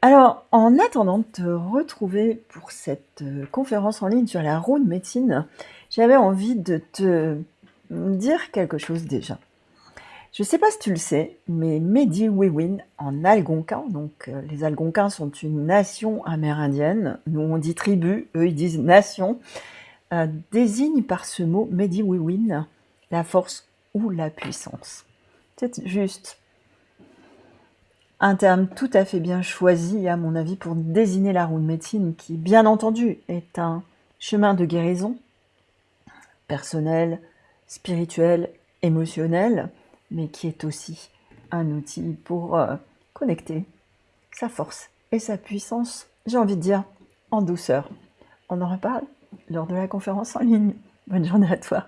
Alors, en attendant de te retrouver pour cette, heu, conférence en ligne sur la roue de médecine, j'avais envie de te dire quelque chose déjà. Je sais pas si tu le sais, mais Medi-Wewin en algonquin, donc heu, les Algonquins sont une nation amérindienne, nous on dit tribu, eux ils disent nation, heu, désigne par ce mot Medi-Wewin la force ou la puissance. C'est juste un terme tout à fait bien choisi, à mon avis, pour désigner la roue de médecine qui, bien entendu, est un chemin de guérison personnel, spirituel, émotionnel, mais qui est aussi un outil pour, heu, connecter sa force et sa puissance, j'ai envie de dire, en douceur. On en reparle lors de la conférence en ligne. Bonne journée à toi.